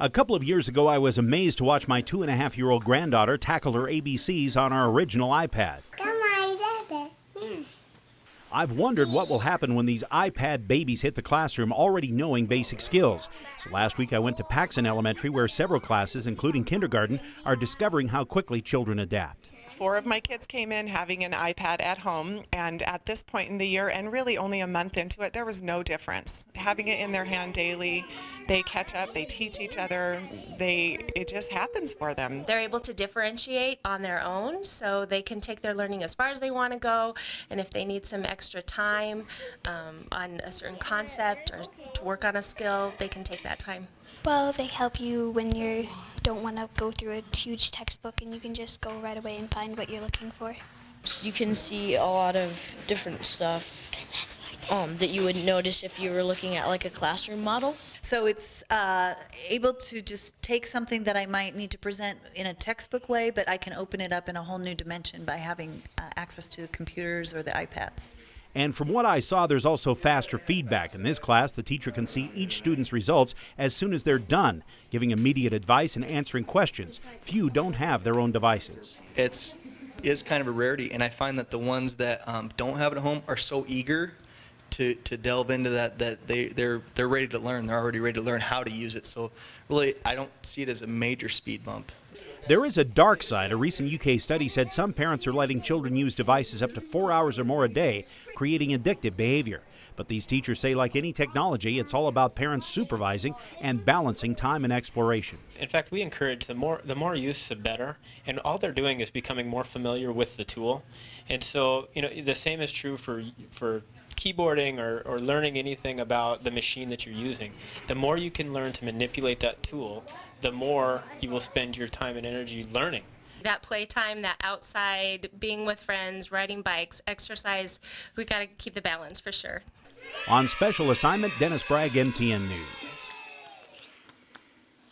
A couple of years ago, I was amazed to watch my two and a half year old granddaughter tackle her ABCs on our original iPad. I've wondered what will happen when these iPad babies hit the classroom already knowing basic skills. So last week I went to Paxson Elementary where several classes, including kindergarten, are discovering how quickly children adapt four of my kids came in having an iPad at home, and at this point in the year, and really only a month into it, there was no difference. Having it in their hand daily, they catch up, they teach each other, they it just happens for them. They're able to differentiate on their own, so they can take their learning as far as they want to go, and if they need some extra time um, on a certain concept or to work on a skill, they can take that time. Well, they help you when you don't want to go through a huge textbook and you can just go right away and find what you're looking for. You can see a lot of different stuff um, that you would notice if you were looking at like a classroom model. So it's uh, able to just take something that I might need to present in a textbook way, but I can open it up in a whole new dimension by having uh, access to computers or the iPads. And from what I saw, there's also faster feedback. In this class, the teacher can see each student's results as soon as they're done, giving immediate advice and answering questions. Few don't have their own devices. It's is kind of a rarity, and I find that the ones that um, don't have it at home are so eager to, to delve into that that they they're they're ready to learn. They're already ready to learn how to use it. So really, I don't see it as a major speed bump. There is a dark side. A recent UK study said some parents are letting children use devices up to four hours or more a day, creating addictive behavior. But these teachers say, like any technology, it's all about parents supervising and balancing time and exploration. In fact, we encourage the more the more use, the better. And all they're doing is becoming more familiar with the tool. And so, you know, the same is true for for keyboarding or, or learning anything about the machine that you're using. The more you can learn to manipulate that tool, the more you will spend your time and energy learning. That playtime, that outside, being with friends, riding bikes, exercise, we got to keep the balance for sure. On special assignment, Dennis Bragg, MTN News.